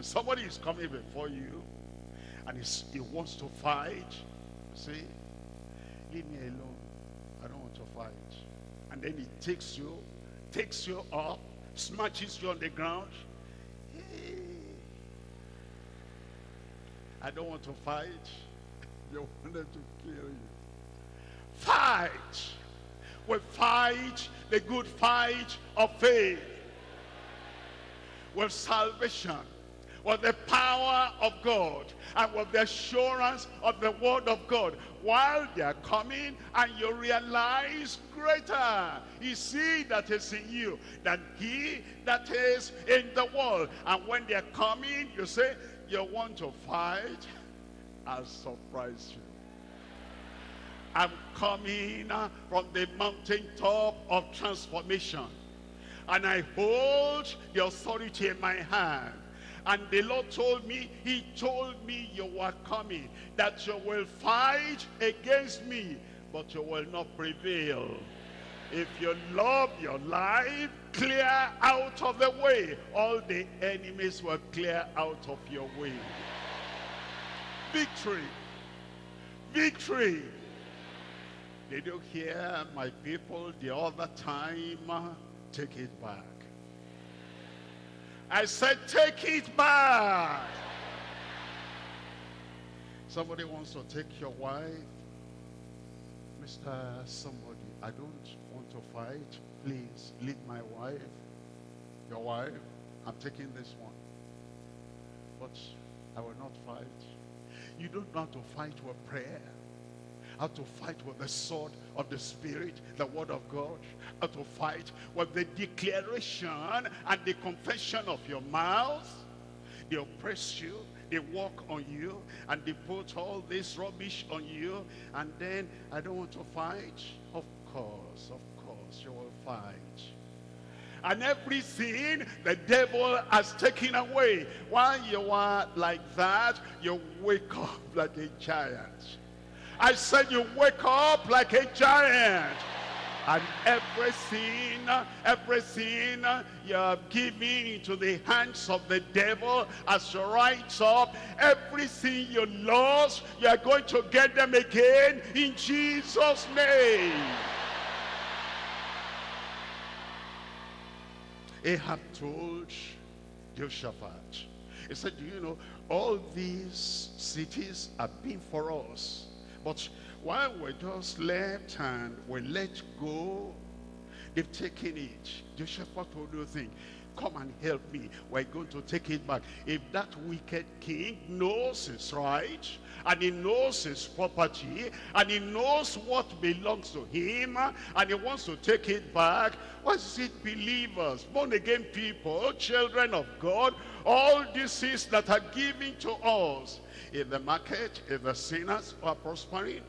And somebody is coming before you and he wants to fight. See, leave me alone. I don't want to fight. And then he takes you, takes you up, smashes you on the ground. Hey, I don't want to fight. You wanted to kill you. Fight. We fight the good fight of faith with salvation, with the power of God, and with the assurance of the word of God. While they are coming, and you realize greater is he that is in you than he that is in the world. And when they are coming, you say, you want to fight? I'll surprise you. I'm coming from the mountaintop of transformation. And I hold the authority in my hand. And the Lord told me, he told me you were coming, that you will fight against me, but you will not prevail. If you love your life, clear out of the way. All the enemies will clear out of your way. Victory. Victory. Did you hear my people the other time? Take it back. I said, take it back. Somebody wants to take your wife. Mr. Somebody, I don't want to fight. Please, leave my wife. Your wife. I'm taking this one. But I will not fight. You don't know how to fight with prayer. How to fight with the sword of the Spirit, the word of God. How to fight with the declaration and the confession of your mouth. They oppress you, they walk on you, and they put all this rubbish on you, and then I don't want to fight. Of course, of course, you will fight. And everything the devil has taken away. While you are like that, you wake up like a giant. I said you wake up like a giant. And every sin, every sin you have given into the hands of the devil as you rise up, every sin you lost, you are going to get them again in Jesus' name. Ahab told Jehoshaphat, he said, do you know, all these cities have been for us. But while we just left and we let go, they've taken it. Jehoshaphat told you thing, come and help me. We're going to take it back. If that wicked king knows it's right, and he knows his property, and he knows what belongs to him, and he wants to take it back, what is it believers, born again people, children of God, all these things that are given to us, in the market, if the sinners are prospering,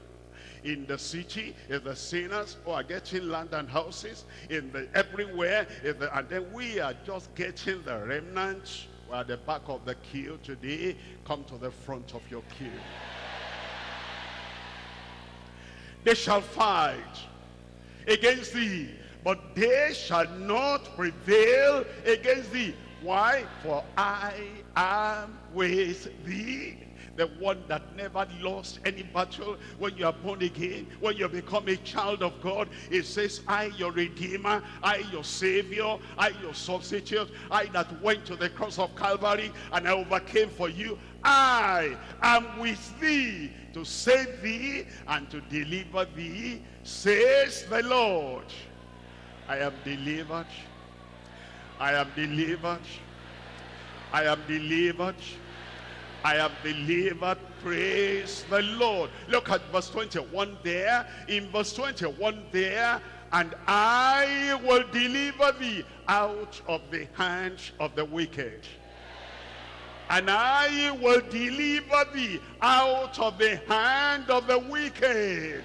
in the city, if the sinners who are getting land and houses, in the everywhere, the, and then we are just getting the remnants At the back of the queue today. Come to the front of your queue. They shall fight against thee, but they shall not prevail against thee. Why? For I am with thee the one that never lost any battle. When you are born again when you become a child of God it says I your redeemer I your savior I your substitute I that went to the cross of Calvary and I overcame for you. I am with thee to save thee and to deliver thee says the Lord. I am delivered. I am delivered. I am delivered I have delivered. Praise the Lord. Look at verse 21 there. In verse 21 there, and I will deliver thee out of the hands of the wicked. And I will deliver thee out of the hand of the wicked.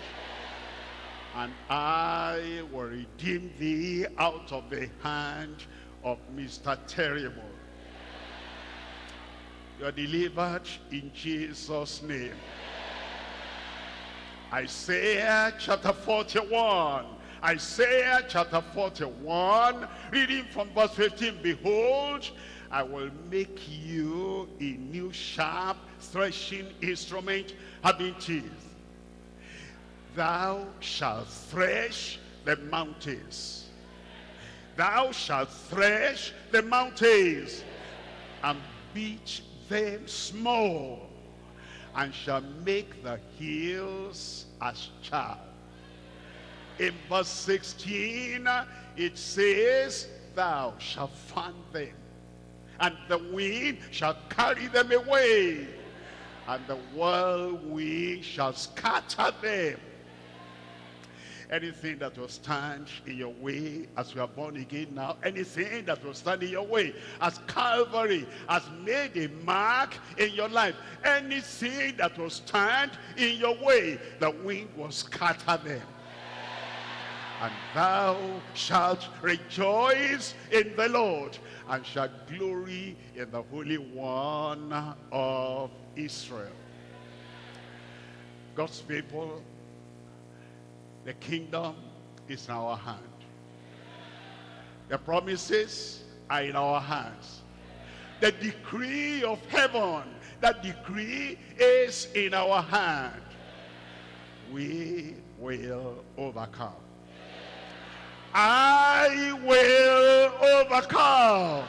And I will redeem thee out of the hand of Mr. Terrible. You are delivered in Jesus' name. Isaiah chapter 41. Isaiah chapter 41, reading from verse 15. Behold, I will make you a new sharp threshing instrument having teeth. Thou shalt thresh the mountains. Thou shalt thresh the mountains and beat them small and shall make the hills as chaff. In verse 16, it says, Thou shalt fan them, and the wind shall carry them away, and the whirlwind shall scatter them. Anything that will stand in your way as you are born again now, anything that will stand in your way as Calvary has made a mark in your life, anything that will stand in your way, the wind will scatter them and thou shalt rejoice in the Lord and shalt glory in the Holy One of Israel. God's people, the kingdom is in our hand. The promises are in our hands. The decree of heaven, that decree is in our hand. We will overcome. I will overcome.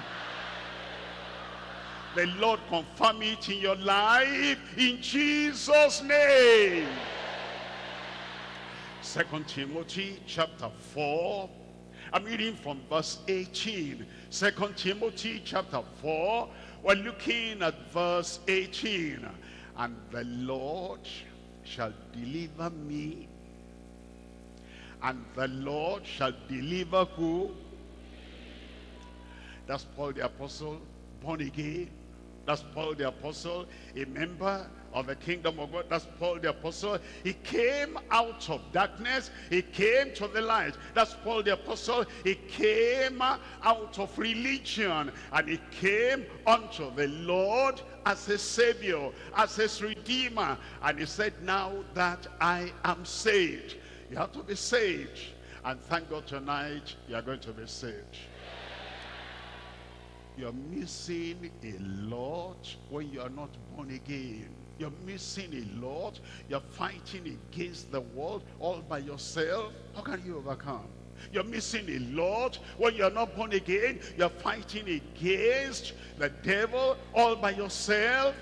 The Lord confirm it in your life in Jesus' name. Second Timothy chapter 4. I'm reading from verse 18. Second Timothy chapter 4. We're looking at verse 18. And the Lord shall deliver me and the Lord shall deliver who? That's Paul the apostle, born again. That's Paul the apostle, a member of the kingdom of God. That's Paul the apostle. He came out of darkness. He came to the light. That's Paul the apostle. He came out of religion. And he came unto the Lord as his savior, as his redeemer. And he said, now that I am saved. You have to be saved. And thank God tonight you are going to be saved. You're missing a lot when you are not born again. You're missing a lot. You're fighting against the world all by yourself. How can you overcome? You're missing a lot when you're not born again. You're fighting against the devil all by yourself.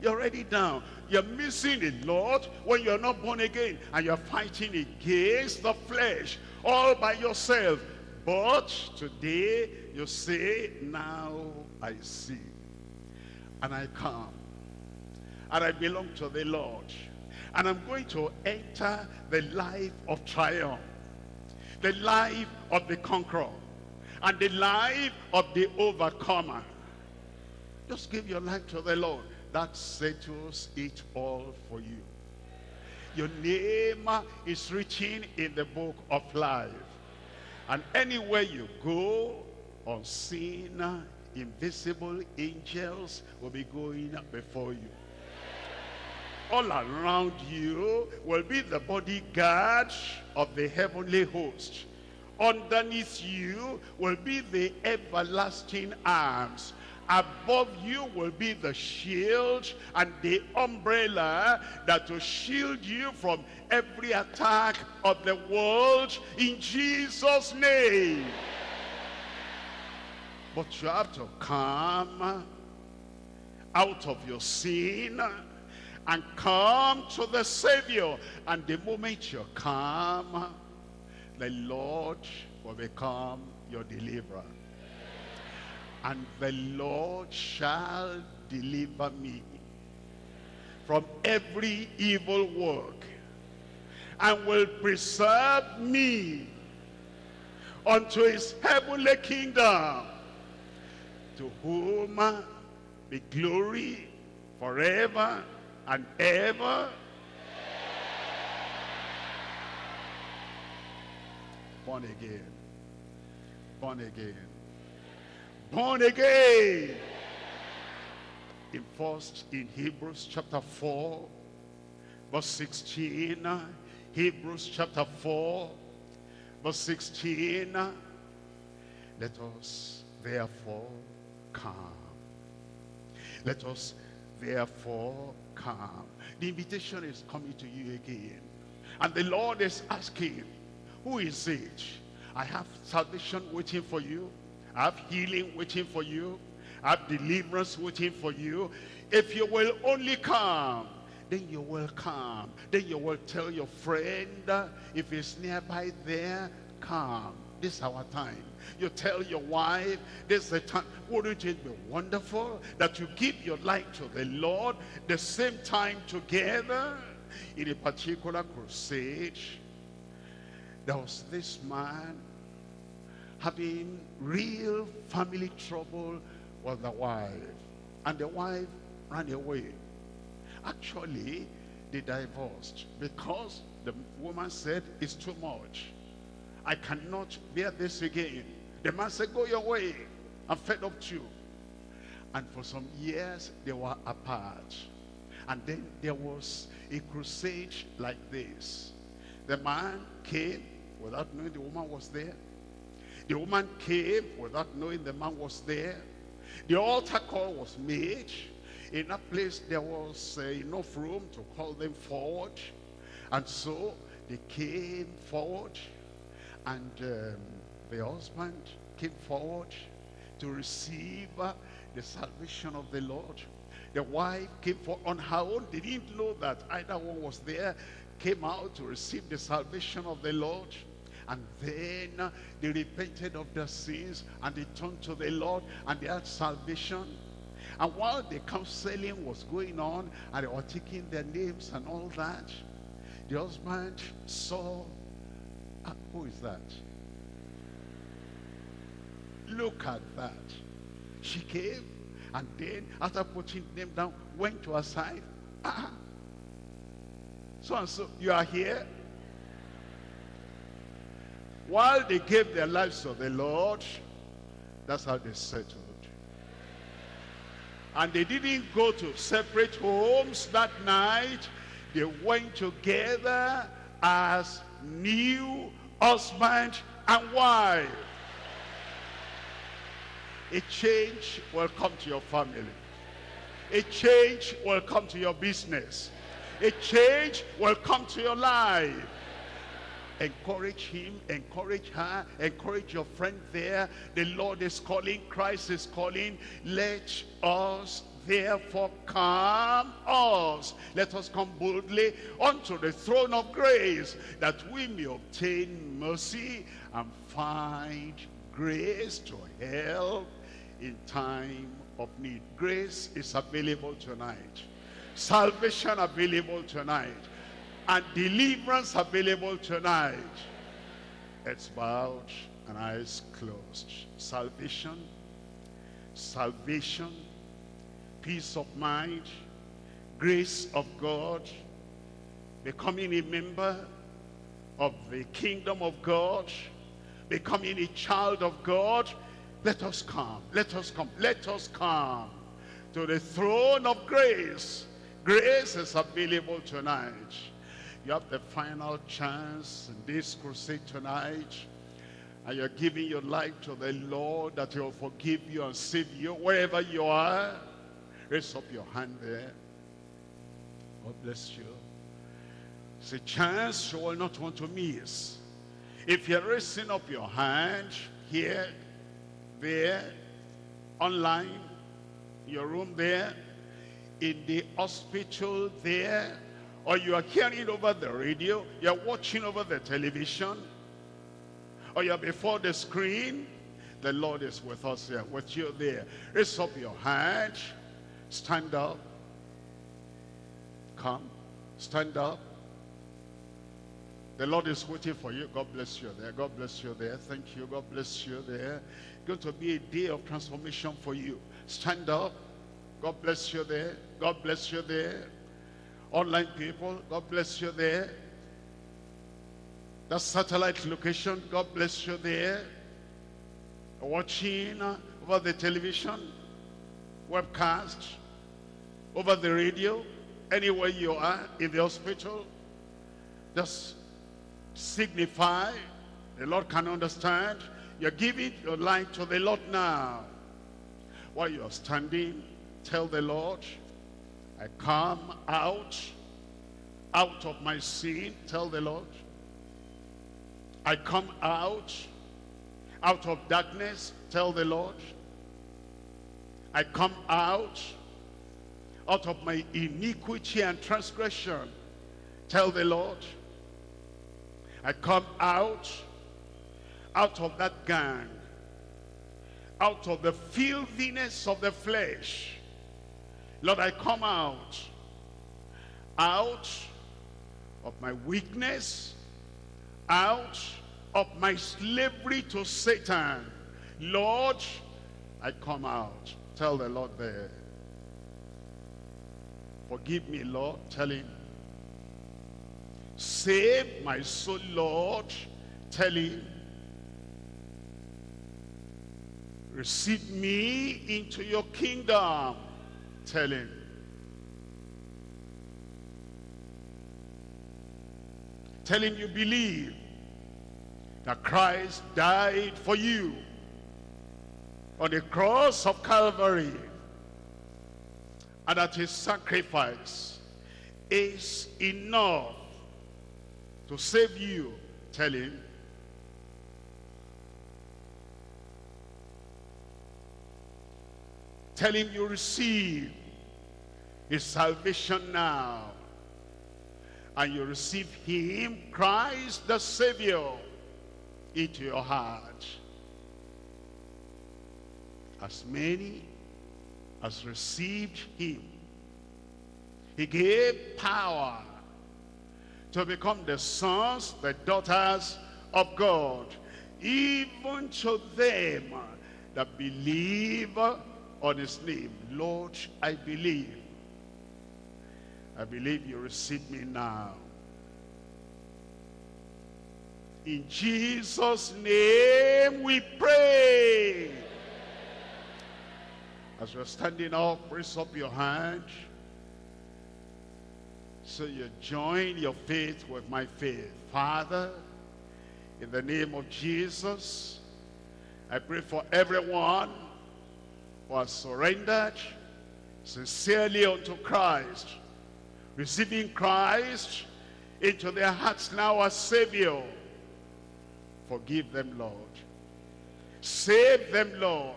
You're already down. You're missing a lot when you're not born again and you're fighting against the flesh all by yourself. But today you say, now I see. And I come. And I belong to the Lord. And I'm going to enter the life of triumph. The life of the conqueror. And the life of the overcomer. Just give your life to the Lord that settles it all for you. Your name is written in the book of life. And anywhere you go, unseen, invisible angels will be going before you. All around you will be the bodyguard of the heavenly host. Underneath you will be the everlasting arms Above you will be the shield and the umbrella that will shield you from every attack of the world in Jesus' name. But you have to come out of your sin and come to the Savior. And the moment you come, the Lord will become your deliverer and the Lord shall deliver me from every evil work and will preserve me unto his heavenly kingdom to whom be glory forever and ever born again born again born again. In first, in Hebrews chapter 4, verse 16, Hebrews chapter 4, verse 16, let us therefore come. Let us therefore come. The invitation is coming to you again. And the Lord is asking, who is it? I have salvation waiting for you. I have healing waiting for you. I have deliverance waiting for you. If you will only come, then you will come. Then you will tell your friend, if he's nearby there, come. This is our time. You tell your wife, this is the time. Wouldn't it be wonderful that you give your life to the Lord the same time together? In a particular crusade, there was this man having real family trouble with the wife. And the wife ran away. Actually, they divorced because the woman said, it's too much. I cannot bear this again. The man said, go your way. I'm fed up too. And for some years, they were apart. And then there was a crusade like this. The man came without knowing the woman was there. The woman came without knowing the man was there. The altar call was made. In that place, there was uh, enough room to call them forward. And so they came forward. And um, the husband came forward to receive uh, the salvation of the Lord. The wife came for on her own. They didn't know that either one was there. Came out to receive the salvation of the Lord. And then they repented of their sins and they turned to the Lord and they had salvation. And while the counseling was going on and they were taking their names and all that, the husband saw, ah, who is that? Look at that. She came and then after putting them down, went to her side. Ah, so and so, you are here? While they gave their lives to the Lord, that's how they settled. And they didn't go to separate homes that night. They went together as new husband and wife. A change will come to your family. A change will come to your business. A change will come to your life encourage him encourage her encourage your friend there the lord is calling christ is calling let us therefore come us let us come boldly unto the throne of grace that we may obtain mercy and find grace to help in time of need grace is available tonight salvation available tonight and deliverance available tonight. Heads bowed and eyes closed. Salvation, salvation, peace of mind, grace of God, becoming a member of the kingdom of God, becoming a child of God, let us come, let us come, let us come to the throne of grace. Grace is available tonight. You have the final chance in this crusade tonight. And you're giving your life to the Lord that he'll forgive you and save you wherever you are. Raise up your hand there. God bless you. It's a chance you will not want to miss. If you're raising up your hand here, there, online, your room there, in the hospital there, or you are hearing over the radio, you're watching over the television, or you're before the screen, the Lord is with us here, with you there. Raise up your hand, stand up, come, stand up. The Lord is waiting for you. God bless you there. God bless you there. Thank you. God bless you there. It's Going to be a day of transformation for you. Stand up. God bless you there. God bless you there online people, God bless you there. That satellite location, God bless you there. Watching over the television, webcast, over the radio, anywhere you are in the hospital, just signify, the Lord can understand, you're giving your life to the Lord now. while you're standing, tell the Lord, I come out, out of my sin, tell the Lord. I come out, out of darkness, tell the Lord. I come out, out of my iniquity and transgression, tell the Lord. I come out, out of that gang, out of the filthiness of the flesh. Lord, I come out, out of my weakness, out of my slavery to Satan. Lord, I come out. Tell the Lord there. Forgive me, Lord. Tell him. Save my soul, Lord. Tell him. Receive me into your kingdom. Tell him. Tell him you believe that Christ died for you on the cross of Calvary and that his sacrifice is enough to save you. Tell him. Tell him you receive his salvation now. And you receive him, Christ the Savior, into your heart. As many as received him, he gave power to become the sons, the daughters of God, even to them that believe on his name. Lord, I believe. I believe you receive me now. In Jesus' name we pray. As you're standing up, raise up your hand. So you join your faith with my faith. Father, in the name of Jesus, I pray for everyone who has surrendered sincerely unto Christ, receiving Christ into their hearts now as Savior. Forgive them, Lord. Save them, Lord.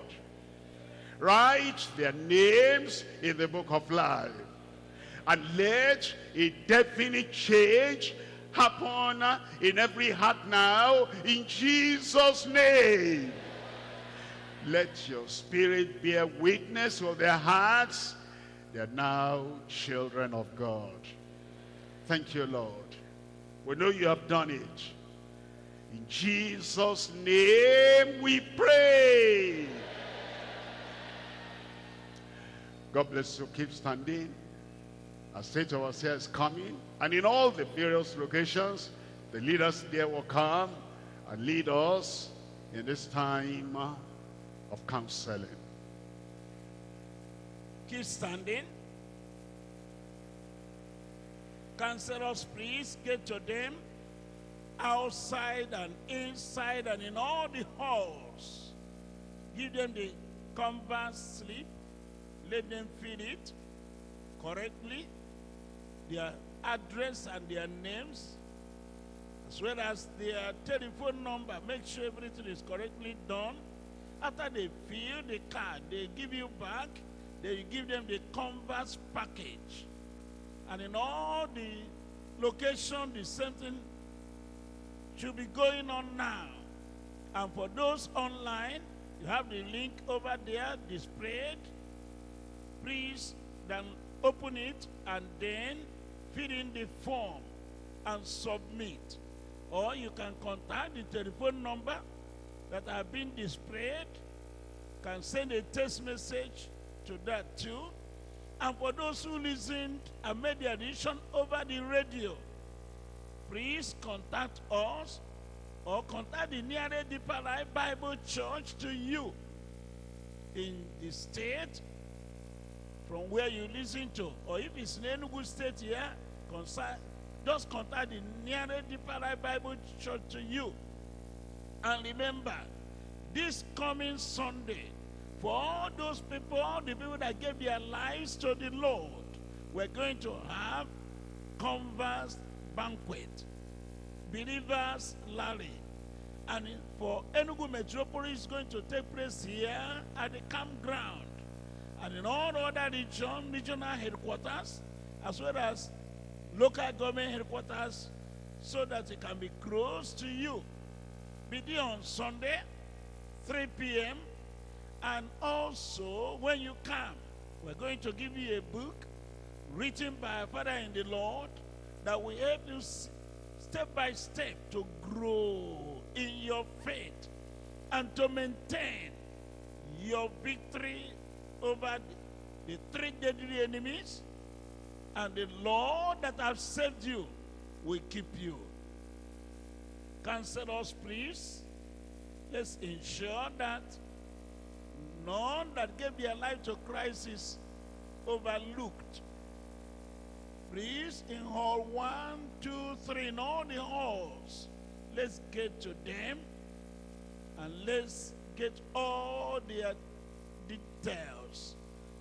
Write their names in the book of life. And let a definite change happen in every heart now in Jesus' name. Let your spirit bear witness of their hearts. They are now children of God. Thank you, Lord. We know you have done it. In Jesus' name we pray. God bless you. Keep standing. Our state overseer is coming. And in all the various locations, the leaders there will come and lead us in this time of counseling. Keep standing. Counselors, please get to them outside and inside and in all the halls. Give them the converse slip. Let them fill it correctly. Their address and their names, as well as their telephone number. Make sure everything is correctly done. After they fill the card, they give you back. Then you give them the converse package. And in all the location, the same thing should be going on now. And for those online, you have the link over there displayed. Please then open it and then fill in the form and submit. Or you can contact the telephone number that have been displayed. Can send a text message to that too. And for those who listened and made the addition over the radio, please contact us or contact the nearest Deeper Life Bible Church to you in the state from where you listen to. Or if it's in Enugu State here, contact, just contact the nearest Deeper Bible Church to you. And remember, this coming Sunday, For all those people, all the people that gave their lives to the Lord, we're going to have converse banquet, believers rally. And for Enugu Metropolis, is going to take place here at the campground. And in all other region, regional headquarters, as well as local government headquarters, so that it can be close to you. Be there on Sunday, 3 p.m. And also, when you come, we're going to give you a book written by father in the Lord that will help you step by step to grow in your faith and to maintain your victory over the three deadly enemies and the Lord that have saved you will keep you. Cancel us, please, let's ensure that none that gave their life to Christ is overlooked. Please, in hall one, two, three, in all the halls, let's get to them and let's get all their details.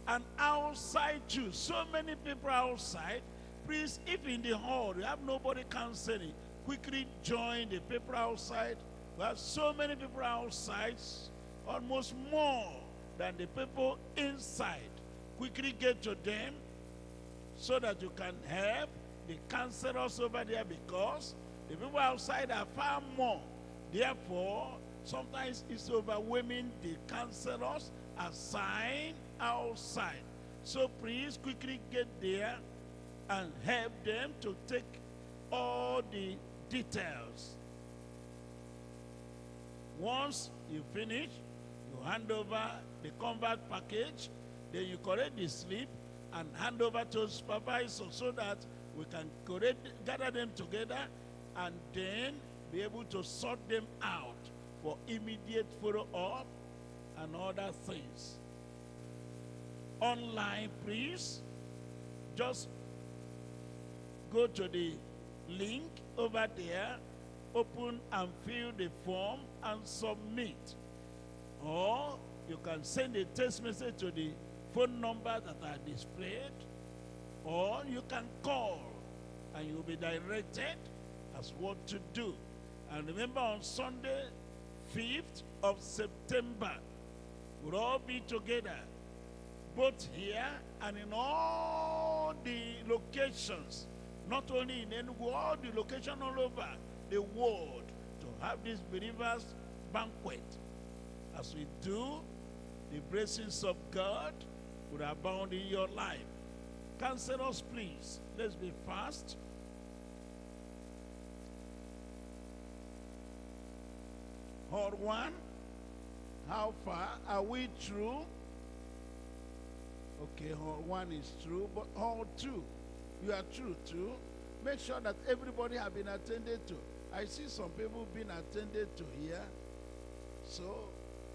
And outside too, so many people outside, please, if in the hall you have nobody counseling, quickly join the people outside. We have so many people outside, almost more than the people inside. Quickly get to them so that you can help the counselors over there because the people outside are far more. Therefore, sometimes it's overwhelming the counselors assigned outside. So please quickly get there and help them to take all the details. Once you finish, you hand over the convert package, then you correct the slip and hand over to supervisor so that we can correct, gather them together and then be able to sort them out for immediate follow-up and other things. Online, please, just go to the link over there, open and fill the form and submit. Or you can send a text message to the phone number that are displayed, or you can call and you'll be directed as what to do. And remember on Sunday, 5th of September, we'll all be together, both here and in all the locations, not only in Enugu, all the locations all over the world, to have this believers banquet. As we do, the blessings of God will abound in your life. Cancel us, please. Let's be fast. Hall one, how far are we through? Okay, one is true, but hall two, you are true too. Make sure that everybody have been attended to. I see some people being attended to here. So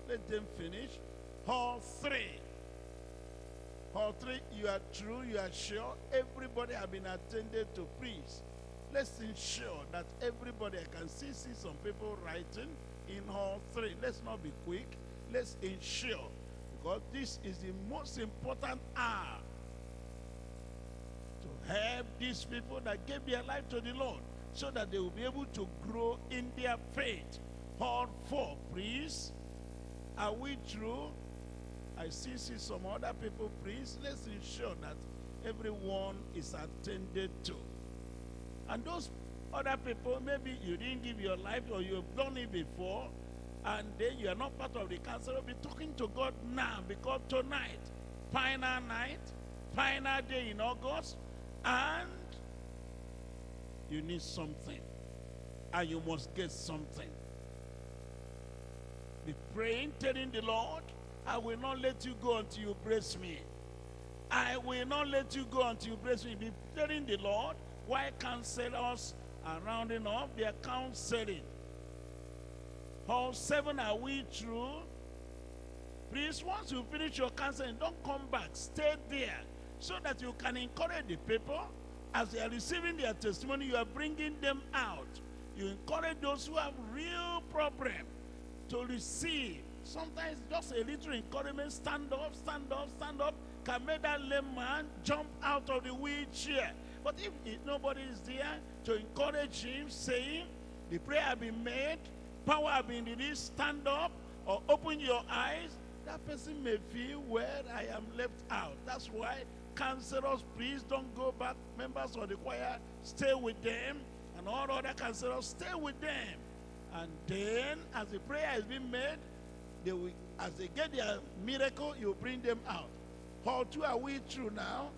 let them finish. Hall three. Hall three, you are true, you are sure. Everybody have been attended to. Please, let's ensure that everybody, I can see, see some people writing in hall three. Let's not be quick. Let's ensure, because this is the most important hour to help these people that gave their life to the Lord so that they will be able to grow in their faith. Hall four, please. Are we through? I see, see some other people, please. Let's ensure that everyone is attended to. And those other people, maybe you didn't give your life or you've done it before, and then you are not part of the council. Be talking to God now because tonight, final night, final day in August, and you need something, and you must get something. Be praying, telling the Lord, I will not let you go until you bless me. I will not let you go until you bless me. Be telling the Lord, why counselors are rounding off their counseling. All seven are we through? Please, once you finish your counseling, don't come back. Stay there so that you can encourage the people as they are receiving their testimony. You are bringing them out. You encourage those who have real problem to receive sometimes just a little encouragement, stand up, stand up, stand up, can make that lame man jump out of the wheelchair. But if, if nobody is there to encourage him, saying, the prayer has been made, power have been released, stand up or open your eyes, that person may feel, where I am left out. That's why counselors, please don't go back. Members of the choir, stay with them. And all other counselors, stay with them. And then, as the prayer is being made, they will, as they get their miracle, you bring them out. Hall two, are we through now?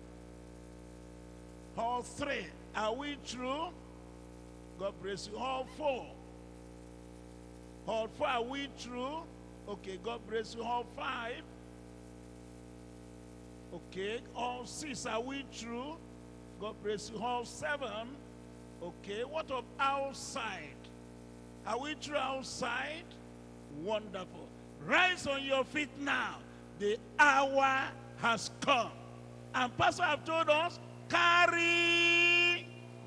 Hall three, are we through? God bless you. Hall four. Hall four, are we through? Okay, God bless you. Hall five. Okay, all six, are we through? God bless you. Hall seven. Okay, what of outside? Are we through outside? Wonderful. Rise on your feet now. The hour has come. And Pastor have told us, carry,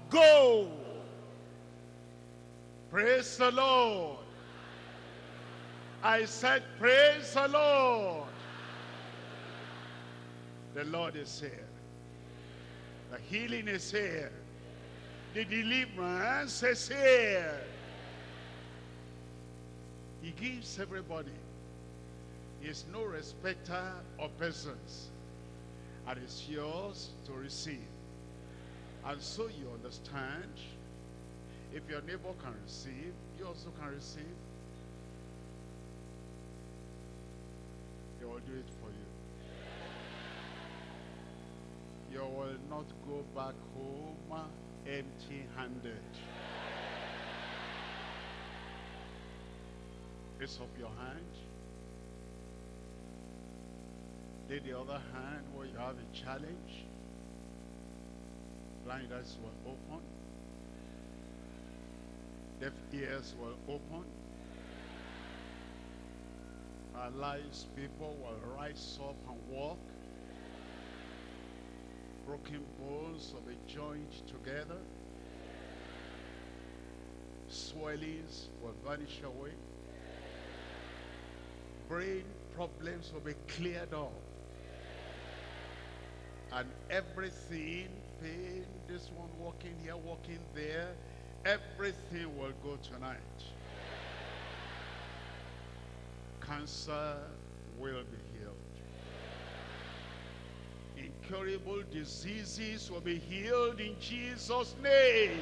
go. Praise the Lord. I said, praise the Lord. The Lord is here. The healing is here. The deliverance is here. He gives everybody. He is no respecter of persons. And it's yours to receive. And so you understand, if your neighbor can receive, you also can receive. Will do it for you. You will not go back home empty-handed. Raise up your hand. Lay the other hand where you have a challenge. Blind eyes will open. Deaf ears will open. Paralyzed people will rise up and walk. Broken bones will be joined together. Swellings will vanish away. Brain problems will be cleared up. And everything, pain, this one walking here, walking there, everything will go tonight. Cancer will be healed. Incurable diseases will be healed in Jesus' name.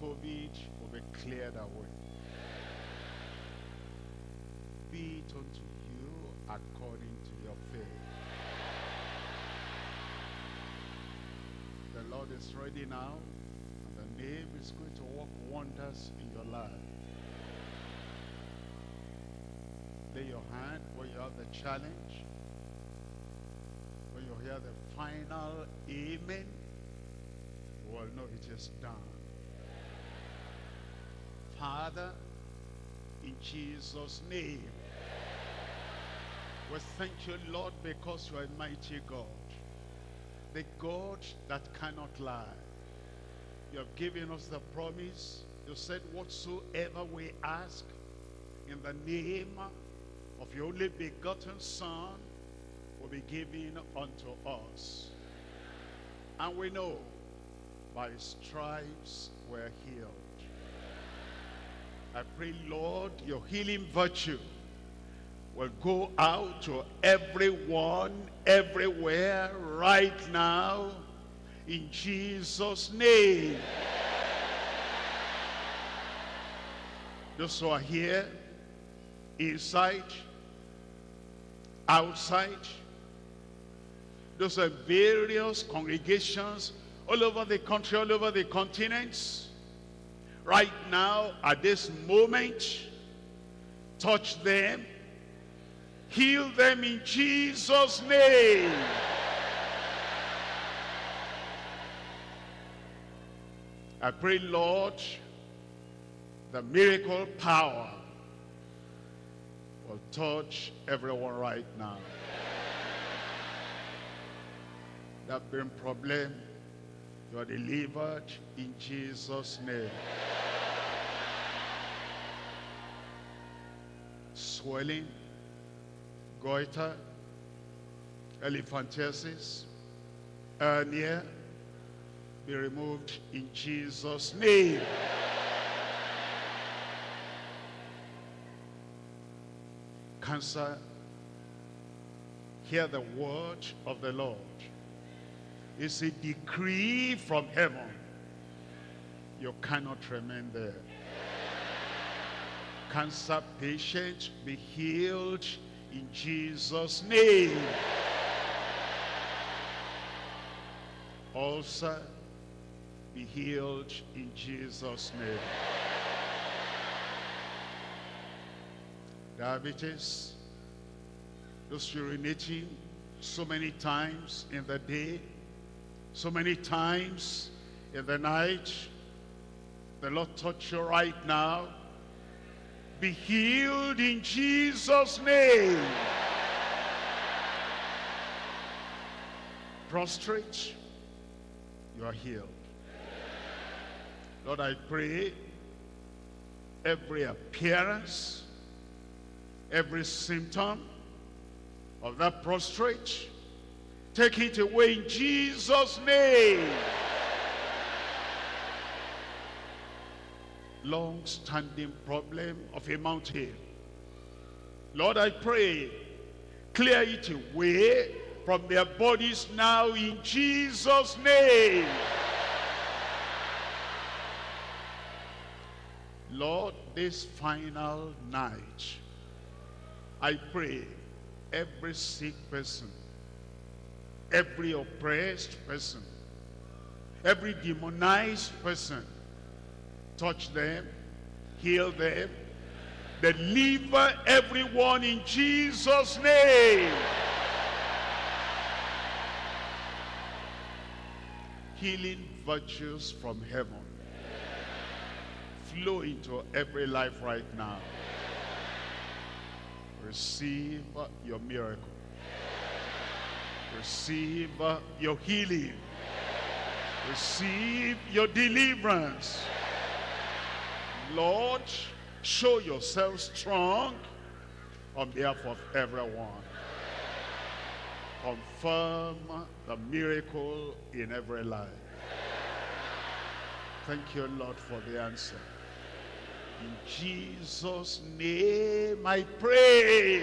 COVID will be cleared away. Be it unto you according to your faith. The Lord is ready now. And the name is going to work wonders in your life. Lay your hand where you have the challenge. When you hear the final amen, you will know it is done. Father, in Jesus' name, we thank you, Lord, because you are a mighty God. The God that cannot lie. You have given us the promise. You said, whatsoever we ask in the name of your only begotten Son will be given unto us. And we know by his stripes we're healed. I pray, Lord, your healing virtue will go out to everyone, everywhere, right now, in Jesus' name. Those who are here, inside, outside, those are various congregations all over the country, all over the continents. Right now, at this moment, touch them, heal them in Jesus' name. I pray, Lord, the miracle power will touch everyone right now. That brain problem, you are delivered in Jesus' name. swelling, goiter, elephantiasis, hernia, be removed in Jesus' name. Cancer, hear the word of the Lord. It's a decree from heaven. You cannot remain there. Cancer patient, be healed in Jesus' name. Ulcer, be healed in Jesus' name. Diabetes, those urinating so many times in the day, so many times in the night. The Lord touch you right now. Be healed in Jesus' name. Prostrate, you are healed. Lord, I pray every appearance, every symptom of that prostrate, take it away in Jesus' name. Long-standing problem of a mountain. Lord, I pray, clear it away from their bodies now in Jesus' name. Lord, this final night, I pray every sick person, every oppressed person, every demonized person, touch them, heal them, deliver everyone in Jesus' name. Healing virtues from heaven flow into every life right now. Receive your miracle. Receive your healing. Receive your deliverance. Lord, show yourself strong on behalf of everyone. Confirm the miracle in every life. Thank you, Lord, for the answer. In Jesus' name I pray.